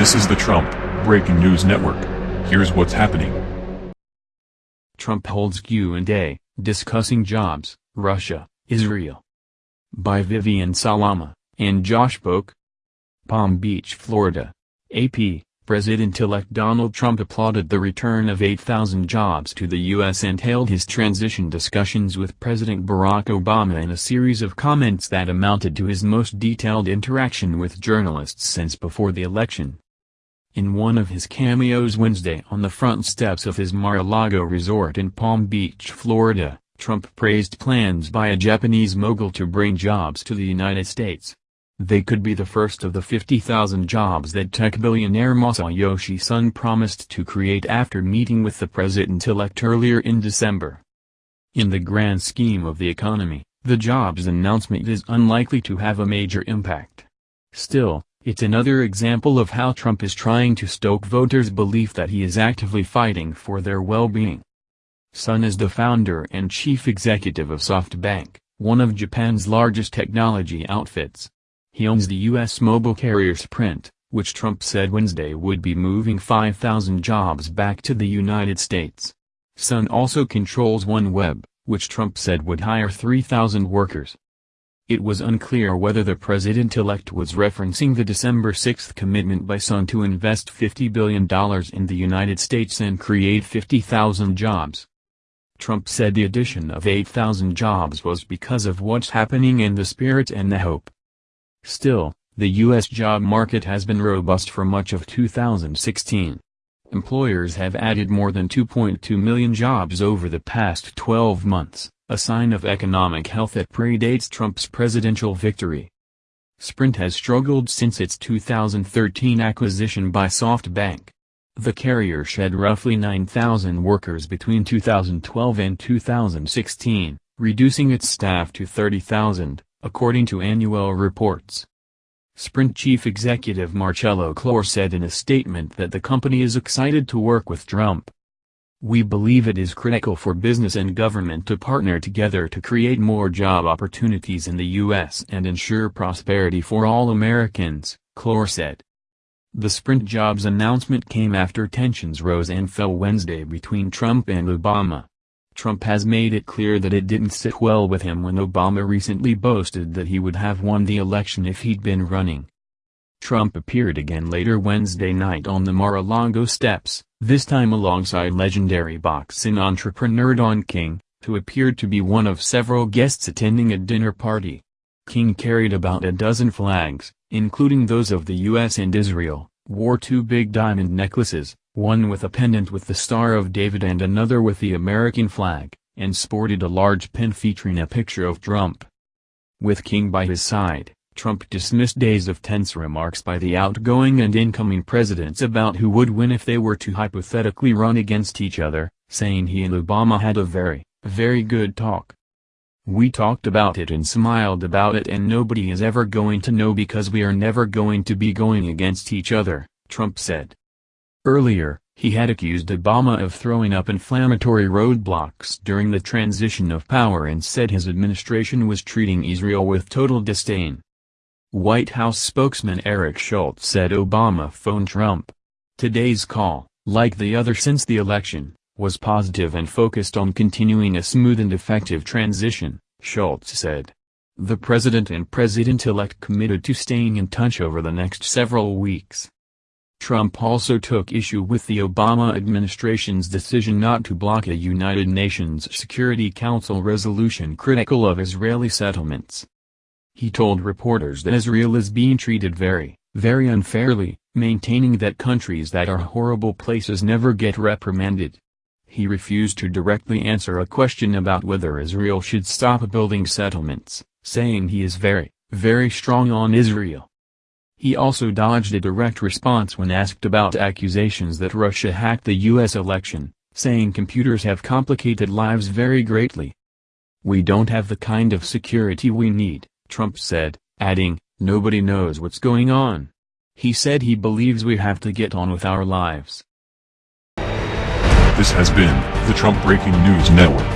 This is the Trump Breaking News Network. Here's what's happening. Trump holds Q&A, discussing jobs, Russia, Israel. By Vivian Salama, and Josh Boak. Palm Beach, Florida. AP, President-elect Donald Trump applauded the return of 8,000 jobs to the U.S. and held his transition discussions with President Barack Obama in a series of comments that amounted to his most detailed interaction with journalists since before the election. In one of his cameos Wednesday on the front steps of his Mar-a-Lago resort in Palm Beach, Florida, Trump praised plans by a Japanese mogul to bring jobs to the United States. They could be the first of the 50,000 jobs that tech billionaire Masayoshi Son promised to create after meeting with the president-elect earlier in December. In the grand scheme of the economy, the jobs announcement is unlikely to have a major impact. Still, it's another example of how Trump is trying to stoke voters' belief that he is actively fighting for their well-being. Son is the founder and chief executive of SoftBank, one of Japan's largest technology outfits. He owns the U.S. mobile carrier Sprint, which Trump said Wednesday would be moving 5,000 jobs back to the United States. Son also controls OneWeb, which Trump said would hire 3,000 workers. It was unclear whether the president-elect was referencing the December 6 commitment by Son to invest $50 billion in the United States and create 50,000 jobs. Trump said the addition of 8,000 jobs was because of what's happening in the spirit and the hope. Still, the U.S. job market has been robust for much of 2016. Employers have added more than 2.2 million jobs over the past 12 months, a sign of economic health that predates Trump's presidential victory. Sprint has struggled since its 2013 acquisition by SoftBank. The carrier shed roughly 9,000 workers between 2012 and 2016, reducing its staff to 30,000 according to annual reports. Sprint chief executive Marcelo Claure said in a statement that the company is excited to work with Trump. We believe it is critical for business and government to partner together to create more job opportunities in the U.S. and ensure prosperity for all Americans, Claure said. The Sprint jobs announcement came after tensions rose and fell Wednesday between Trump and Obama. Trump has made it clear that it didn't sit well with him when Obama recently boasted that he would have won the election if he'd been running. Trump appeared again later Wednesday night on the Mar-a-Lago steps, this time alongside legendary boxing entrepreneur Don King, who appeared to be one of several guests attending a dinner party. King carried about a dozen flags, including those of the U.S. and Israel, wore two big diamond necklaces, one with a pendant with the Star of David and another with the American flag, and sported a large pin featuring a picture of Trump. With King by his side, Trump dismissed days of tense remarks by the outgoing and incoming presidents about who would win if they were to hypothetically run against each other, saying he and Obama had a very, very good talk. We talked about it and smiled about it and nobody is ever going to know because we are never going to be going against each other, Trump said. Earlier, he had accused Obama of throwing up inflammatory roadblocks during the transition of power and said his administration was treating Israel with total disdain. White House spokesman Eric Schultz said Obama phoned Trump. Today's call, like the other since the election, was positive and focused on continuing a smooth and effective transition, Schultz said. The president and president-elect committed to staying in touch over the next several weeks. Trump also took issue with the Obama administration's decision not to block a United Nations Security Council resolution critical of Israeli settlements. He told reporters that Israel is being treated very, very unfairly, maintaining that countries that are horrible places never get reprimanded. He refused to directly answer a question about whether Israel should stop building settlements, saying he is very, very strong on Israel. He also dodged a direct response when asked about accusations that Russia hacked the U.S. election, saying computers have complicated lives very greatly. We don't have the kind of security we need, Trump said, adding, nobody knows what's going on. He said he believes we have to get on with our lives. This has been the Trump Breaking News Network.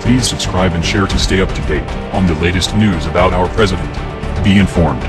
Please subscribe and share to stay up to date on the latest news about our president. Be informed.